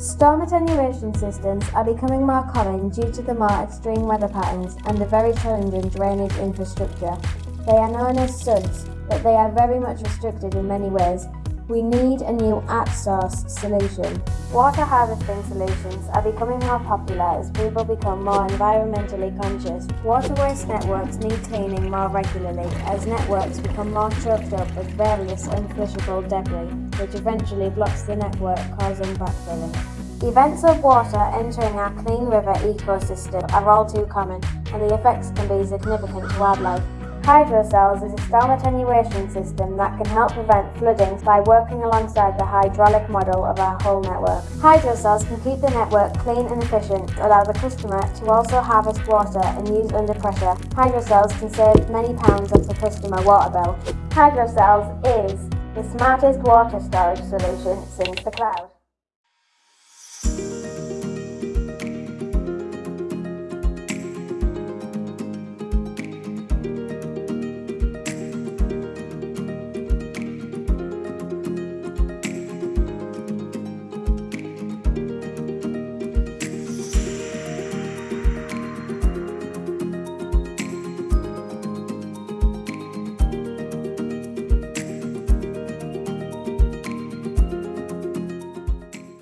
Storm attenuation systems are becoming more common due to the more extreme weather patterns and the very challenging drainage infrastructure. They are known as SUDS, but they are very much restricted in many ways. We need a new at-source solution. Water harvesting solutions are becoming more popular as people become more environmentally conscious. Water waste networks need cleaning more regularly as networks become more choked up with various unflushable debris, which eventually blocks the network causing backfilling. Events of water entering our clean river ecosystem are all too common and the effects can be significant to wildlife. Hydrocells is a storm attenuation system that can help prevent flooding by working alongside the hydraulic model of our whole network. Hydrocells can keep the network clean and efficient, allow the customer to also harvest water and use under pressure. Hydrocells can save many pounds off the customer water bill. Hydrocells is the smartest water storage solution since the cloud.